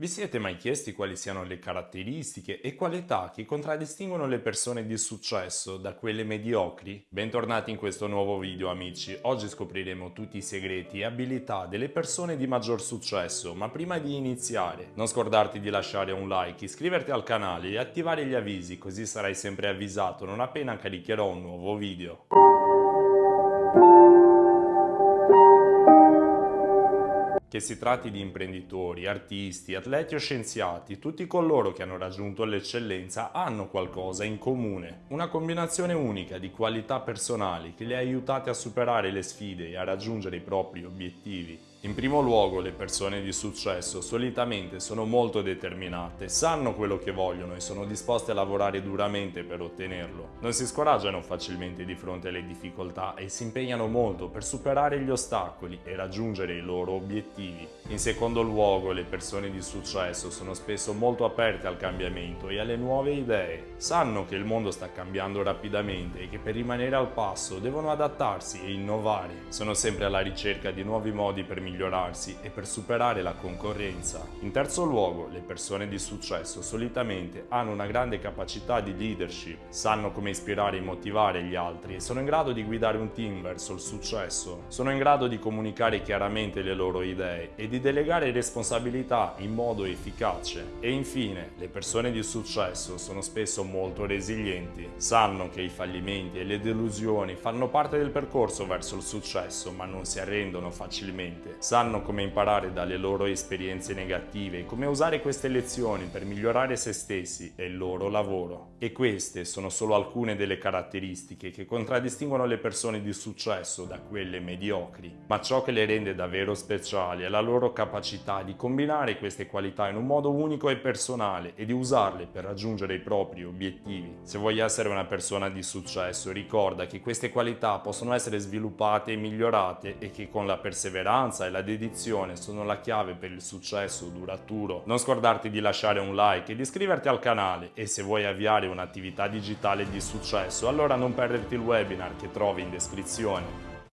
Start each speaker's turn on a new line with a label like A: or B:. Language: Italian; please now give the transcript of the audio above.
A: Vi siete mai chiesti quali siano le caratteristiche e qualità che contraddistinguono le persone di successo da quelle mediocri? Bentornati in questo nuovo video amici, oggi scopriremo tutti i segreti e abilità delle persone di maggior successo, ma prima di iniziare non scordarti di lasciare un like, iscriverti al canale e attivare gli avvisi così sarai sempre avvisato non appena caricherò un nuovo video. Che si tratti di imprenditori, artisti, atleti o scienziati, tutti coloro che hanno raggiunto l'eccellenza hanno qualcosa in comune, una combinazione unica di qualità personali che li ha aiutati a superare le sfide e a raggiungere i propri obiettivi. In primo luogo le persone di successo solitamente sono molto determinate, sanno quello che vogliono e sono disposte a lavorare duramente per ottenerlo. Non si scoraggiano facilmente di fronte alle difficoltà e si impegnano molto per superare gli ostacoli e raggiungere i loro obiettivi. In secondo luogo le persone di successo sono spesso molto aperte al cambiamento e alle nuove idee. Sanno che il mondo sta cambiando rapidamente e che per rimanere al passo devono adattarsi e innovare. Sono sempre alla ricerca di nuovi modi per migliorarsi e per superare la concorrenza. In terzo luogo, le persone di successo solitamente hanno una grande capacità di leadership, sanno come ispirare e motivare gli altri e sono in grado di guidare un team verso il successo. Sono in grado di comunicare chiaramente le loro idee e di delegare responsabilità in modo efficace. E infine, le persone di successo sono spesso molto resilienti. Sanno che i fallimenti e le delusioni fanno parte del percorso verso il successo, ma non si arrendono facilmente sanno come imparare dalle loro esperienze negative e come usare queste lezioni per migliorare se stessi e il loro lavoro. E queste sono solo alcune delle caratteristiche che contraddistinguono le persone di successo da quelle mediocri. Ma ciò che le rende davvero speciali è la loro capacità di combinare queste qualità in un modo unico e personale e di usarle per raggiungere i propri obiettivi. Se vuoi essere una persona di successo, ricorda che queste qualità possono essere sviluppate e migliorate e che con la perseveranza e la dedizione sono la chiave per il successo duraturo. Non scordarti di lasciare un like e di iscriverti al canale e se vuoi avviare un'attività digitale di successo allora non perderti il webinar che trovi in descrizione.